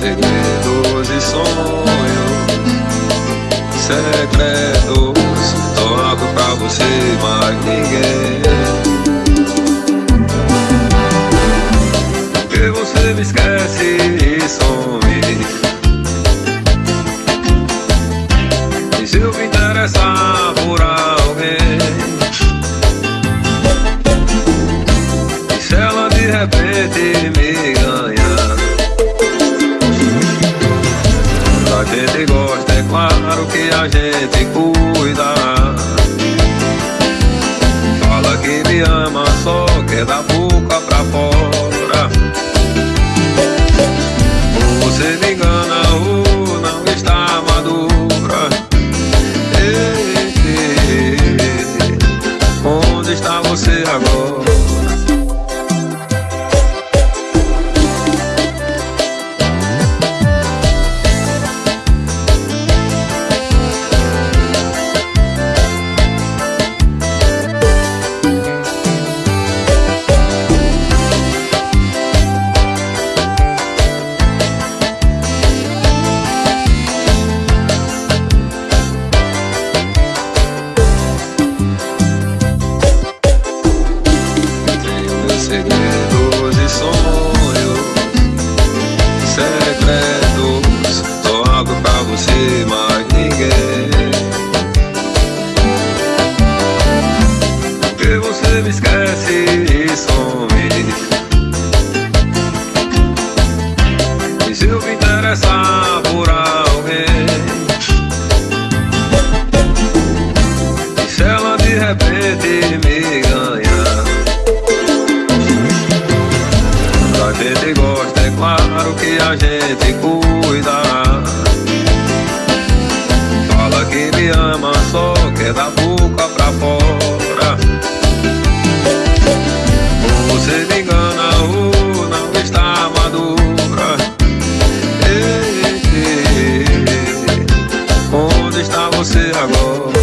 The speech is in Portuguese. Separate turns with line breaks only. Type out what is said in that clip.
segredos e sonhos secretos. Toco pra você, mas ninguém. Porque você me esquece e some. E se eu me interessar por alguém? E se ela de repente me a gente cuida. Fala que me ama, só quer da boca pra fora. Você me engana ou não está madura. Ei, ei, ei, onde está você agora? pretende me ganhar. Da gente gosta, é claro que a gente cuida. Fala que me ama, só quer da boca pra fora. Você me engana ou não está madura? Ei, ei, ei, Onde está você agora?